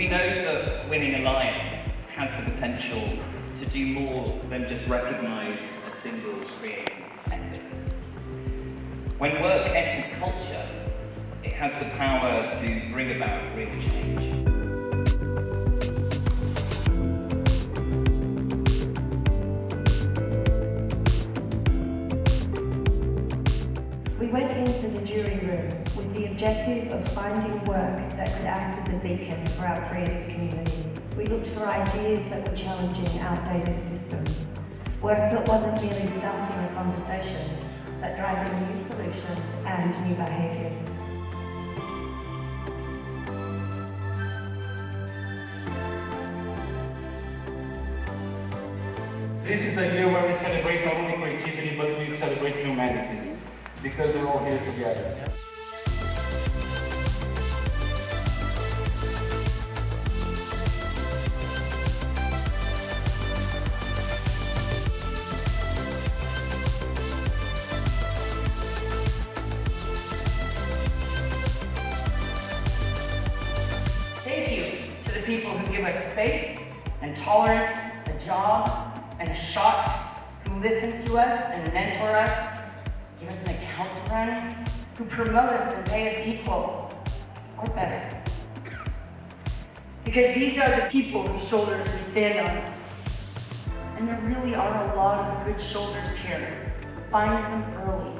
We know that winning a lion has the potential to do more than just recognise a single creative effort. When work enters culture, it has the power to bring about We went into the jury room with the objective of finding work that could act as a beacon for our creative community. We looked for ideas that were challenging outdated systems, work that wasn't merely starting a conversation, but driving new solutions and new behaviours. This is a year where we celebrate not only creativity, but we celebrate humanity, because we're all here together. Thank you to the people who give us space and tolerance, a job and a shot, who listen to us and mentor us, give us an account run, who promote us and pay us equal or better. Because these are the people whose shoulders we stand on. And there really are a lot of good shoulders here. Find them early.